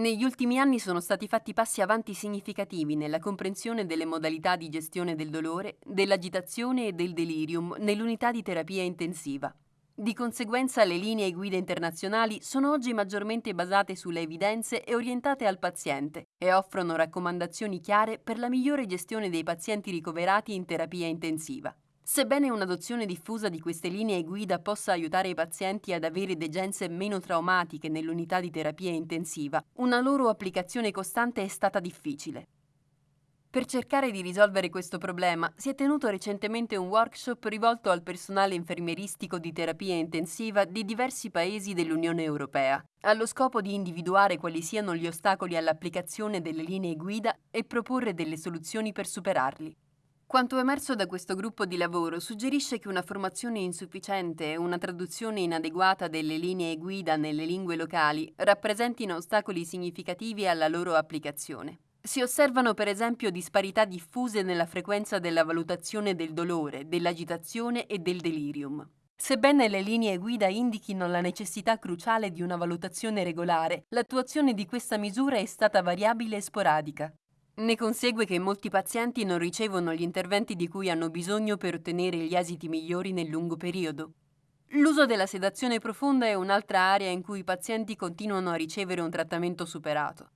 Negli ultimi anni sono stati fatti passi avanti significativi nella comprensione delle modalità di gestione del dolore, dell'agitazione e del delirium nell'unità di terapia intensiva. Di conseguenza le linee guida internazionali sono oggi maggiormente basate sulle evidenze e orientate al paziente e offrono raccomandazioni chiare per la migliore gestione dei pazienti ricoverati in terapia intensiva. Sebbene un'adozione diffusa di queste linee guida possa aiutare i pazienti ad avere degenze meno traumatiche nell'unità di terapia intensiva, una loro applicazione costante è stata difficile. Per cercare di risolvere questo problema si è tenuto recentemente un workshop rivolto al personale infermieristico di terapia intensiva di diversi paesi dell'Unione Europea, allo scopo di individuare quali siano gli ostacoli all'applicazione delle linee guida e proporre delle soluzioni per superarli. Quanto emerso da questo gruppo di lavoro suggerisce che una formazione insufficiente e una traduzione inadeguata delle linee guida nelle lingue locali rappresentino ostacoli significativi alla loro applicazione. Si osservano per esempio disparità diffuse nella frequenza della valutazione del dolore, dell'agitazione e del delirium. Sebbene le linee guida indichino la necessità cruciale di una valutazione regolare, l'attuazione di questa misura è stata variabile e sporadica. Ne consegue che molti pazienti non ricevono gli interventi di cui hanno bisogno per ottenere gli esiti migliori nel lungo periodo. L'uso della sedazione profonda è un'altra area in cui i pazienti continuano a ricevere un trattamento superato.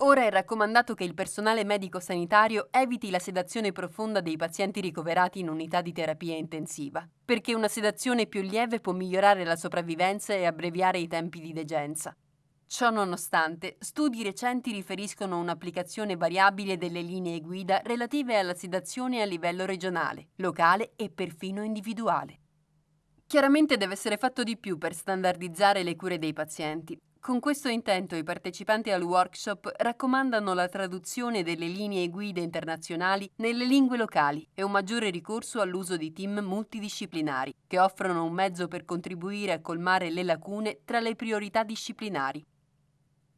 Ora è raccomandato che il personale medico-sanitario eviti la sedazione profonda dei pazienti ricoverati in unità di terapia intensiva, perché una sedazione più lieve può migliorare la sopravvivenza e abbreviare i tempi di degenza. Ciò nonostante, studi recenti riferiscono un'applicazione variabile delle linee guida relative alla sedazione a livello regionale, locale e perfino individuale. Chiaramente deve essere fatto di più per standardizzare le cure dei pazienti, con questo intento i partecipanti al workshop raccomandano la traduzione delle linee guida internazionali nelle lingue locali e un maggiore ricorso all'uso di team multidisciplinari, che offrono un mezzo per contribuire a colmare le lacune tra le priorità disciplinari.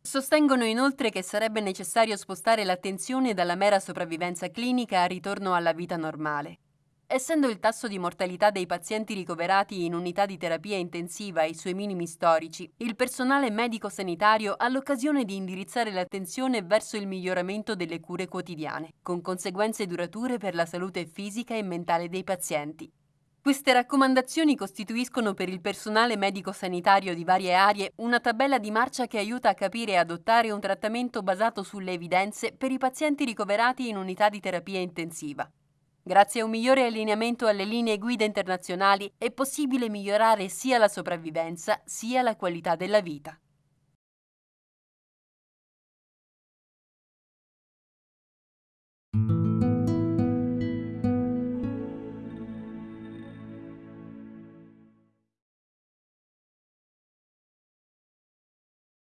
Sostengono inoltre che sarebbe necessario spostare l'attenzione dalla mera sopravvivenza clinica al ritorno alla vita normale Essendo il tasso di mortalità dei pazienti ricoverati in unità di terapia intensiva ai suoi minimi storici, il personale medico-sanitario ha l'occasione di indirizzare l'attenzione verso il miglioramento delle cure quotidiane, con conseguenze durature per la salute fisica e mentale dei pazienti. Queste raccomandazioni costituiscono per il personale medico-sanitario di varie aree una tabella di marcia che aiuta a capire e adottare un trattamento basato sulle evidenze per i pazienti ricoverati in unità di terapia intensiva. Grazie a un migliore allineamento alle linee guida internazionali è possibile migliorare sia la sopravvivenza sia la qualità della vita.